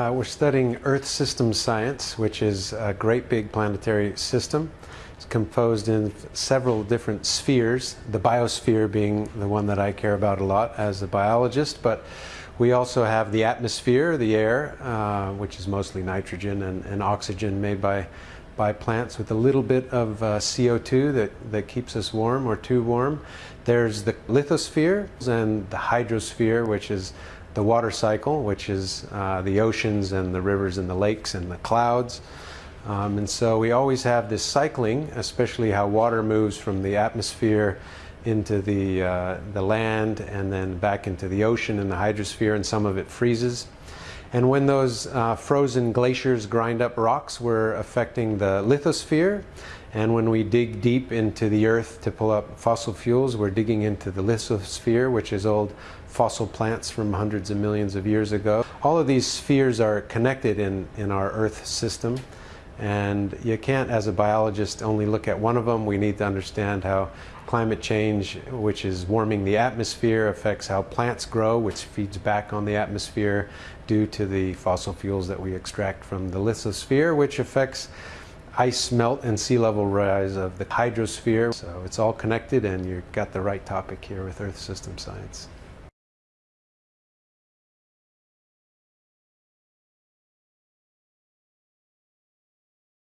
Uh, we're studying Earth system science, which is a great big planetary system. It's composed in several different spheres, the biosphere being the one that I care about a lot as a biologist, but we also have the atmosphere, the air, uh, which is mostly nitrogen and, and, oxygen made by, by plants with a little bit of uh, CO2 that, that keeps us warm or too warm. There's the lithosphere and the hydrosphere, which is the water cycle, which is uh, the oceans and the rivers and the lakes and the clouds. Um, and so we always have this cycling, especially how water moves from the atmosphere into the, uh, the land and then back into the ocean and the hydrosphere, and some of it freezes. And when those uh, frozen glaciers grind up rocks, we're affecting the lithosphere. And when we dig deep into the earth to pull up fossil fuels, we're digging into the lithosphere, which is old fossil plants from hundreds of millions of years ago. All of these spheres are connected in, in our earth system. And you can't, as a biologist, only look at one of them. We need to understand how climate change, which is warming the atmosphere, affects how plants grow, which feeds back on the atmosphere due to the fossil fuels that we extract from the lithosphere, which affects ice melt and sea level rise of the hydrosphere. So it's all connected and you've got the right topic here with Earth system science.